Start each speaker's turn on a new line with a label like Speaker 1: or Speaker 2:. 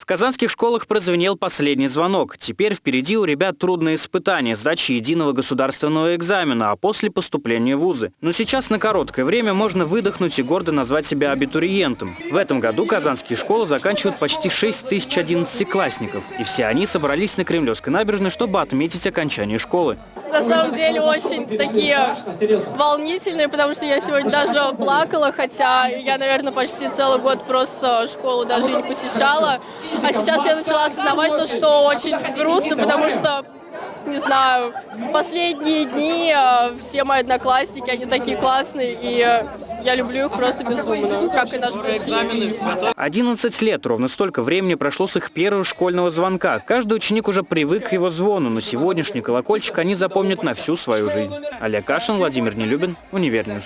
Speaker 1: В казанских школах прозвенел последний звонок. Теперь впереди у ребят трудные испытания, сдачи единого государственного экзамена, а после поступления в вузы. Но сейчас на короткое время можно выдохнуть и гордо назвать себя абитуриентом. В этом году казанские школы заканчивают почти 6 тысяч одиннадцатиклассников. И все они собрались на Кремлевской набережной, чтобы отметить окончание школы.
Speaker 2: На самом деле очень такие волнительные, потому что я сегодня даже плакала, хотя я, наверное, почти целый год просто школу даже не посещала. А сейчас я начала осознавать то, что очень грустно, потому что не знаю, последние дни э, все мои одноклассники, они такие классные, и э, я люблю их просто безумно, как и наш учитель.
Speaker 1: 11 лет, ровно столько времени прошло с их первого школьного звонка. Каждый ученик уже привык к его звону, но сегодняшний колокольчик они запомнят на всю свою жизнь. Олег Кашин, Владимир Нелюбин, Универньюз.